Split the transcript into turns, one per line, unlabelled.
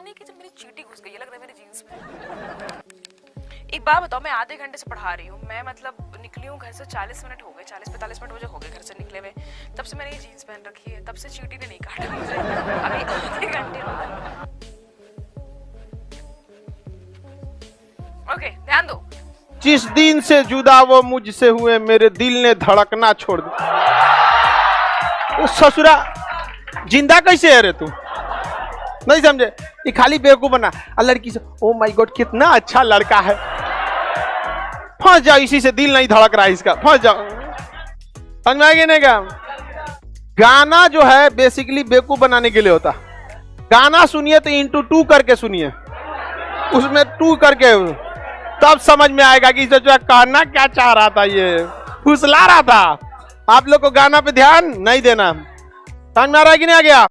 नहीं कि जब मेरी चीटी घुस गई लग रहा है मेरी जीन्स में एक बात बताओ, मैं आधे घंटे से पढ़ा रही हूँ। मैं मतलब निकली हूँ घर से चालीस मिनट हो गए, चालीस पैंतालीस मिनट मुझे हो गए घर से निकले हुए। तब से मैंने ये जीन्स पहन रखी है, तब से चीटी ने नहीं काटा मुझे। अभी आधे घंटे ओके, ध्यान दो।
जिस दिन से जुदा वो मुझसे हुए, मेरे दिल ने धड़कना छोड़ दिया। ससुरा, ज़िंदा कैसे है रे तू? नहीं समझे? ये खाली बेवकूफ़ बना। और लड़की से ओ माय गॉड कितना अच्छा लड़का है। फंस जाओ, इसी से दिल नहीं धड़क रहा है इसका। फंस जाओ। समझ में नहीं क्या गाना जो है बेसिकली बेवकूफ़ बनाने के लिए होता। गाना सुनिए तो इंटू टू करके सुनिए। उसमें टू करके। तब समझ में आएगा कि जो कहना क्या चाह रहा था ये। फुसला रहा था। आप लोग को गाना पे ध्यान नहीं देना। समझ में आ रहा है कि नहीं आ गया?